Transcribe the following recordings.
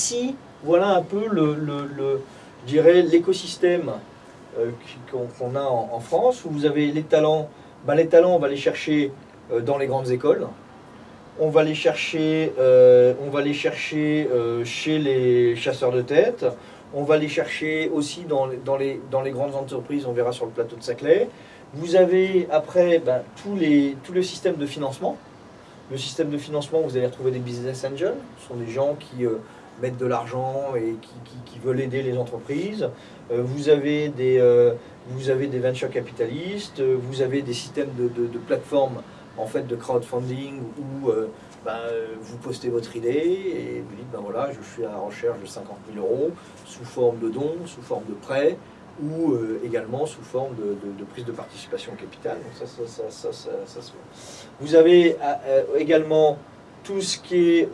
Ici, voilà un peu le, je dirais l'écosystème euh, qu'on a en, France, où vous avez les talents. Ben, les talents, on va les chercher euh, dans les grandes écoles. On va les chercher, euh, on va les chercher chez les chasseurs de tête. On va les chercher aussi dans, les- grandes entreprises, on verra sur le plateau de Saclay. Vous avez après ben, tout le système de financement. Le système de financement, vous allez retrouver des business angels. Ce sont des gens qui mettent de l'argent et qui, veulent aider les entreprises. Euh, vous, avez des, euh, vous avez des venture capitalistes. Euh, Vous avez des systèmes de, de, plateformes en fait, de crowdfunding où ben, vous postez votre idée et vous dites ben voilà, je suis à la recherche de 50 000 euros sous forme de dons, sous forme de prêts ou également sous forme de, prise de participation au capital. Donc ça, ça, ça, ça, se. Vous avez également tout ce qui est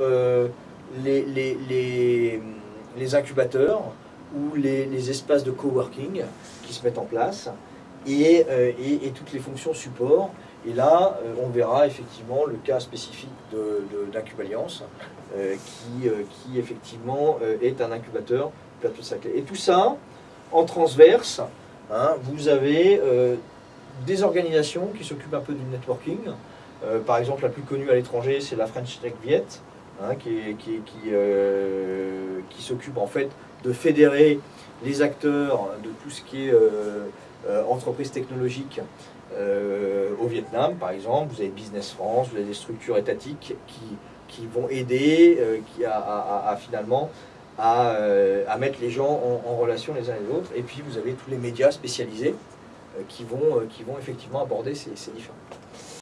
les, incubateurs ou les, espaces de coworking qui se mettent en place et, euh, toutes les fonctions support. Et là, euh, on verra effectivement le cas spécifique d'Incubaliance euh, qui, effectivement est un incubateur plateau de Saclay. Et tout ça, en transverse, hein, vous avez des organisations qui s'occupent un peu du networking. Par exemple, la plus connue à l'étranger, c'est la French Tech Viet, hein, qui, euh, qui s'occupe en fait de fédérer les acteurs de tout ce qui est euh, euh, entreprise technologique euh, au Vietnam, par exemple. Vous avez Business France, vous avez des structures étatiques qui, vont aider qui à, finalement à, mettre les gens en, relation les uns les autres. Et puis vous avez tous les médias spécialisés qui, vont, qui vont effectivement aborder ces, ces différents.